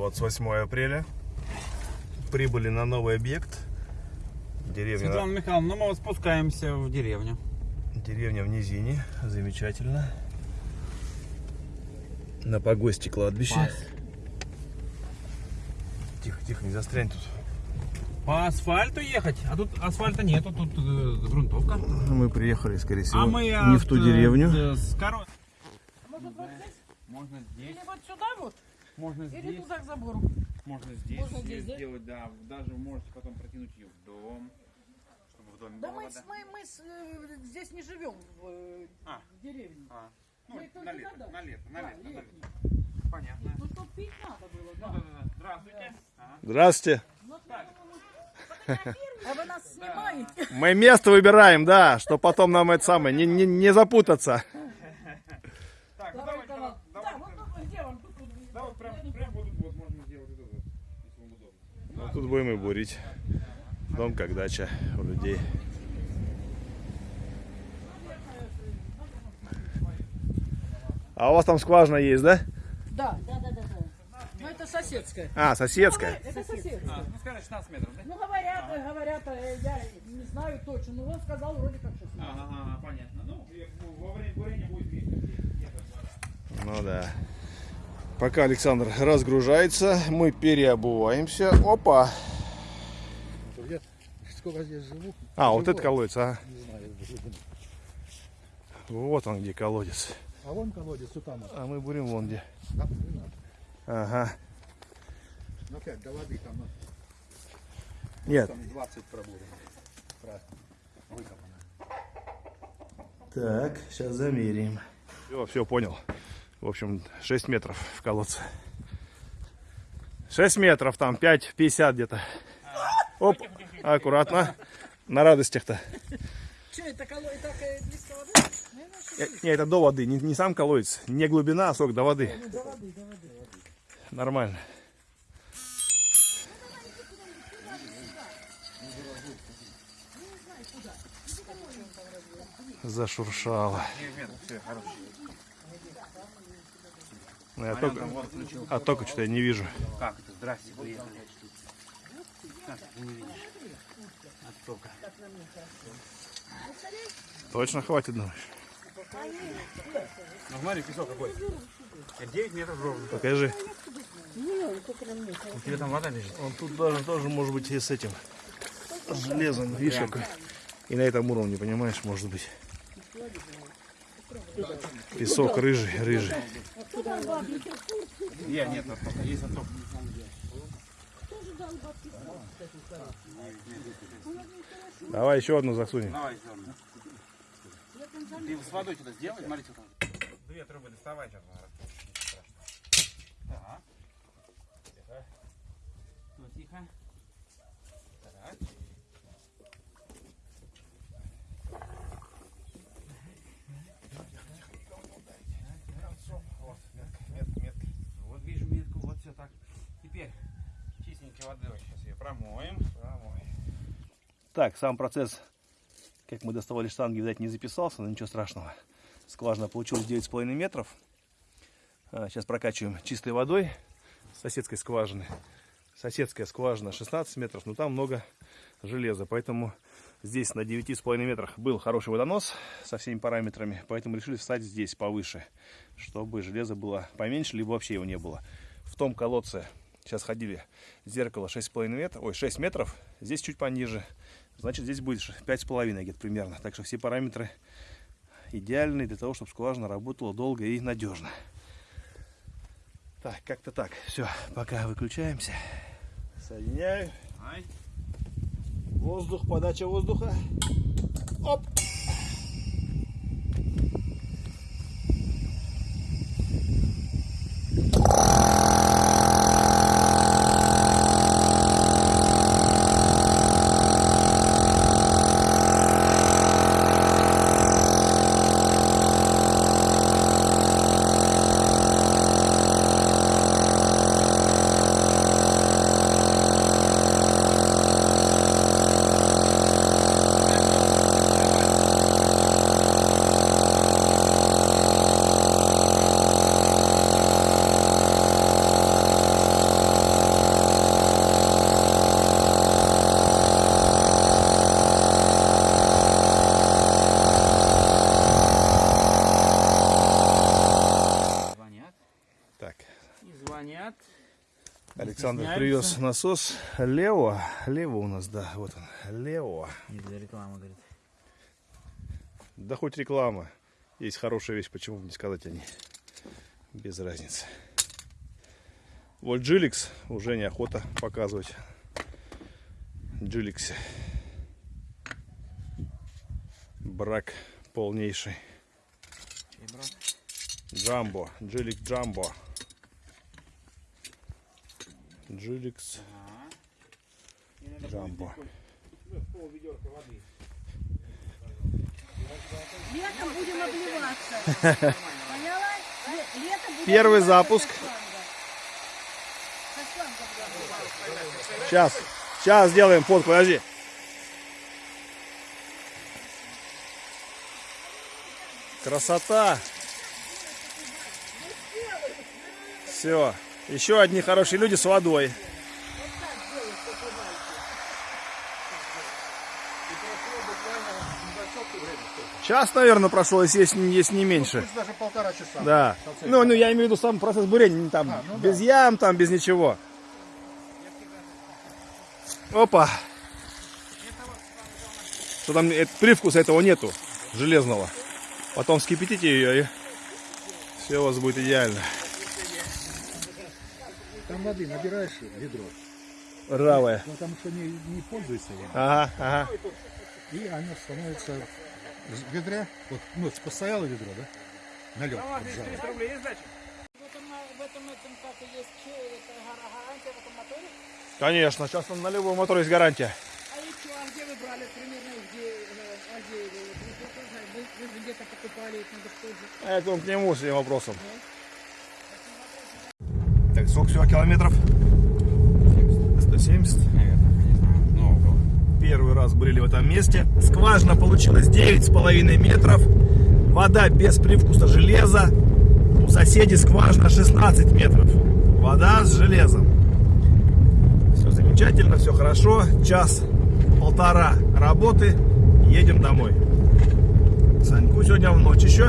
28 апреля. Прибыли на новый объект. Деревня, Светлана Михайловна, ну мы вот спускаемся в деревню. деревня в низине. Замечательно. На погосте кладбище. Тихо, тихо, не застрянь тут. По асфальту ехать, а тут асфальта нету, тут э, грунтовка. Мы приехали, скорее всего, а мы не от, в ту э, деревню. э, С коро- Может вот здесь? Можно здесь, Или вот сюда вот? Можно Или здесь, туда к забору? можно здесь, Можно здесь, да? сделать, да. Даже вы можете потом протянуть ее в дом, чтобы в доме Да была мы, вода. мы, мы с, э, здесь не живем в, э, А. в деревне. А, ну, Мы на лето, туда. на лето, на Да, лето, на летний. лето. Понятно. Ну тут пить надо было, Ну, да. да, да, да. Здравствуйте. Ага. Здравствуйте. Ну, А вы нас снимаете? Мы место выбираем, да, что потом нам это самое, не, не, не запутаться. Так, ну Давай, давайте, где он? Тут, тут. да, вот прям, прям вот тут вот можно сделать вот это, вот, если вам удобно. Тут будем и бурить. Дом как дача у людей. А у вас там скважина есть, да? Да, да, да, да. да. Ну это соседская. А, соседская. Это соседская. А, ну скажи 16 метров, да? Ну говорят, э, говорят, э, я не знаю точно, но он сказал вроде как 16. Ага, ага, понятно. Ну, во время бурения будет видно, где где вода. Ну да. Пока Александр разгружается, мы переобуваемся. Опа. Я сколько здесь живу, А, вот Живой. это колодец, а. не знаю. Вот он где колодец. А вон колодец, вот там. вот. А мы бурим вон где. Да. Ага. Ну опять до воды там, ну, Нет. там 20 пробурено. Про- Выкопано. Так, сейчас замеряем. Все, все, понял. В общем, 6 метров в колодце. 6 метров, там 5,50 где-то. Оп, аккуратно. На радостях-то. Что это коло и так э, близко воды? Э, Не, это до воды, не, не сам колодец. Не глубина, а сок до воды. ну, до воды, до воды. Нормально. Зашуршало. Я только, а только что я не вижу. Как это? Здрасте, приехали. Как ты не видишь? Оттока. Точно хватит, думаешь? Ну смотри, песок какой. 9 метров ровно. Покажи. У тебя там вода лежит. Он тут даже тоже может быть и с этим железом, видишь, какой. И на этом уровне, понимаешь, может быть. Песок рыжий, рыжий. Нет, нет, оттока. Есть отток. Давай еще одну засунем. Давай, еще одну. Ты с водой что-то сделай, смотрите. там. Две трубы доставай сейчас. Так. Ну, тихо. Так. Вот, метка, метка, метка. Вот вижу метку, вот все так. Теперь чистенькой водой сейчас ее промоем. Промоем. Так, сам процесс, как мы доставали штанги, видать, не записался, но ничего страшного. Скважина получилась 9,5 метров. А, Сейчас прокачиваем чистой водой с соседской скважины. Соседская скважина 16 метров, но там много железа, поэтому здесь на 9,5 метрах был хороший водонос со всеми параметрами, поэтому решили встать здесь повыше, чтобы железо было поменьше, либо вообще его не было. В том колодце сейчас ходили зеркало 6,5 метров, ой, 6 метров, здесь чуть пониже, значит здесь будет 5,5 где-то примерно. Так что все параметры идеальные для того, чтобы скважина работала долго и надежно. Так, как-то так. Все, пока выключаемся. Соединяю. Ай. Воздух, подача воздуха. Оп! Александр привез насос. Лео. Лево у нас, да. Вот он. Лео. Не для рекламы, говорит. Да хоть реклама. Есть хорошая вещь, почему бы не сказать о ней. Без разницы. Вот Джиликс уже неохота показывать. Джиликсе. Брак полнейший. Джамбо. Джилик Джамбо. Надо Джамбо. Летом будем обливаться. Поняла? Ле- Летом будем Первый запуск. Сейчас. Сейчас сделаем фотку, подожди. Красота. Все. Еще одни хорошие люди с водой. Час, наверное, прошло, если есть, если не меньше. Пусть даже полтора часа. Да. Ну, ну, я имею в виду сам процесс бурения, там, без ям, там, без ничего. Опа. Что там, э, привкуса этого нету, железного. Потом вскипятите ее, и все у вас будет идеально. Там воды набираешь ведро, Ржавая. потому что не, не пользуется. Ага, ага. И оно становится в ведре. Вот, ну, постояло ведро, да? Налет. У вас здесь 300 рублей есть сдача? В этом, в этом, как и есть че- это гара- гарантия в этом моторе. Конечно, сейчас на любой мотор есть гарантия. А еще, а где вы брали примерно, где, э, а где вы, вы, вы, где-то покупали, это надо тоже. Это он к нему с этим вопросом. Сколько всего километров? 170. Наверное, не знаю. Ну, около. Первый раз были в этом месте. Скважина получилась 9,5 метров. Вода без привкуса железа. У соседей скважина 16 метров. Вода с железом. Все замечательно, все хорошо. Час, полтора работы. Едем домой. Саньку сегодня в ночь еще.